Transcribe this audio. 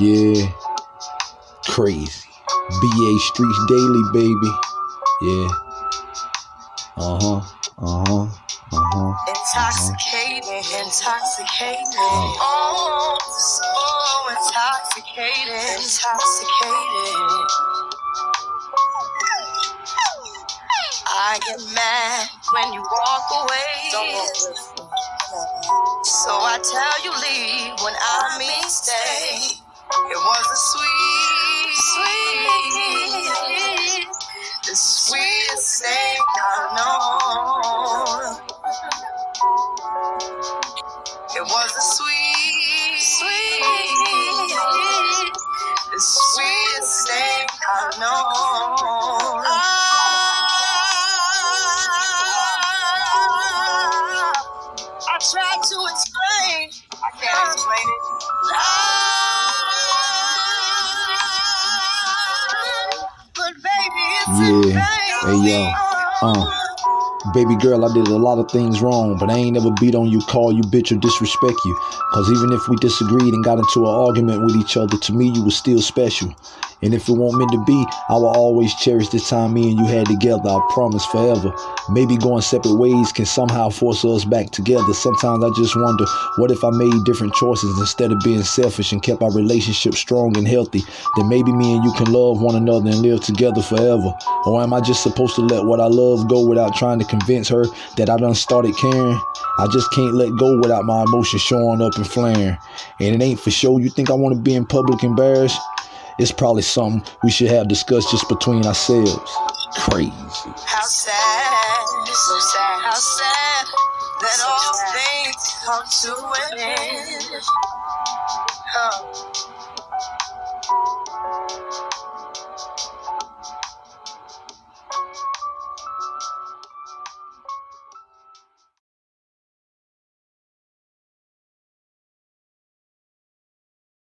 Yeah. Crazy. BA Streets Daily, baby. Yeah. Uh huh. Uh huh. Uh huh. Intoxicating, intoxicating. Oh, so intoxicating, intoxicating. I get mad when you walk away. So I tell you leave when I mean It was a sweet, sweet, the sweetest thing I've known. Ah, I tried to explain. I can't explain it. Ah, but baby, it's Yeah. Hey, yo. Uh. Baby girl, I did a lot of things wrong, but I ain't never beat on you, call you bitch, or disrespect you. Cause even if we disagreed and got into an argument with each other, to me you was still special. And if it won't meant to be, I will always cherish the time me and you had together. I promise forever. Maybe going separate ways can somehow force us back together. Sometimes I just wonder, what if I made different choices instead of being selfish and kept our relationship strong and healthy? Then maybe me and you can love one another and live together forever. Or am I just supposed to let what I love go without trying to convince her that I done started caring. I just can't let go without my emotions showing up and flaring. And it ain't for sure you think I want to be in public embarrassed. It's probably something we should have discussed just between ourselves. Crazy. How sad, so sad, how sad that so all sad. things come to an end. Huh.